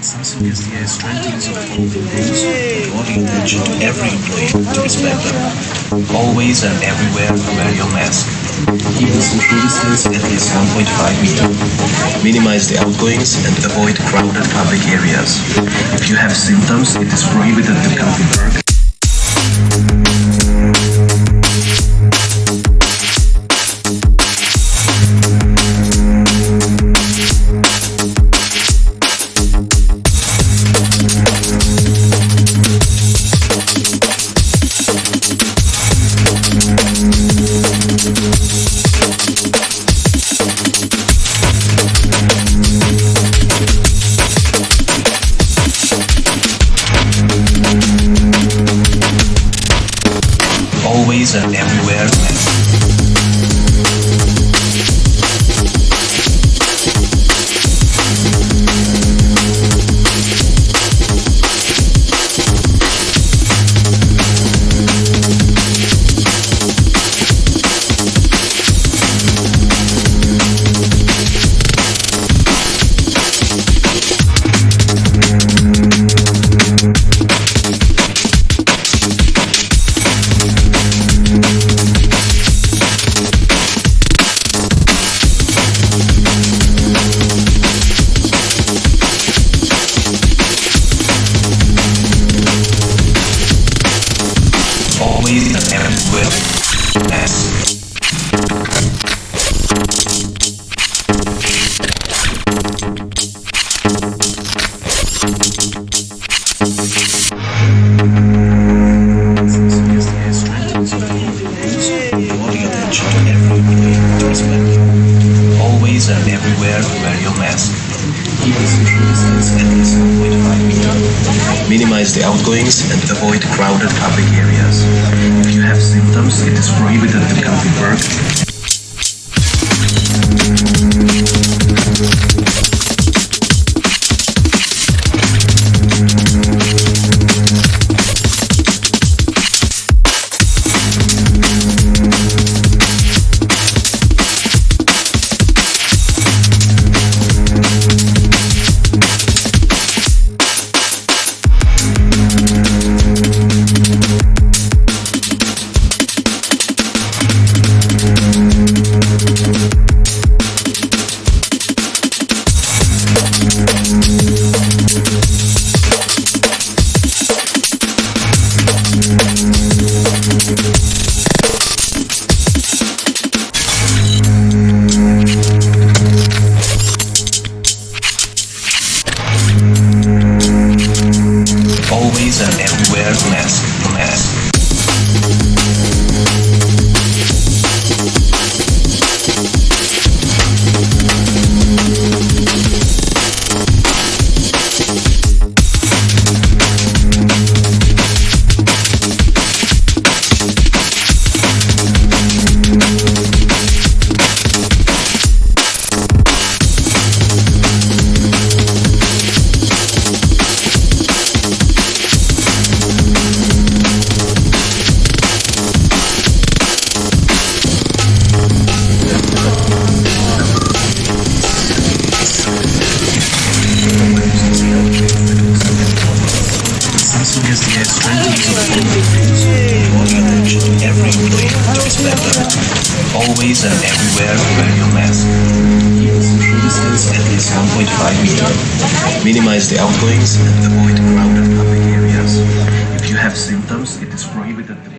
Samsung SDI strengthens of golden rules, attention to every employee to respect them. Always and everywhere wear your mask. Keep the social distance at least 1.5 meter. Minimize the outgoings and avoid crowded public areas. If you have symptoms, it is prohibited to come to work. And everywhere. Always and everywhere wear your mask. Keep social distance at least 1.5 meter. Minimize the outgoings and avoid crowded public areas. If you have symptoms, it is prohibited to come to work. Always and everywhere wear your mask. Keep social distance at least 1.5 meter. Minimize the outgoings and avoid crowded public areas. If you have symptoms, it is prohibited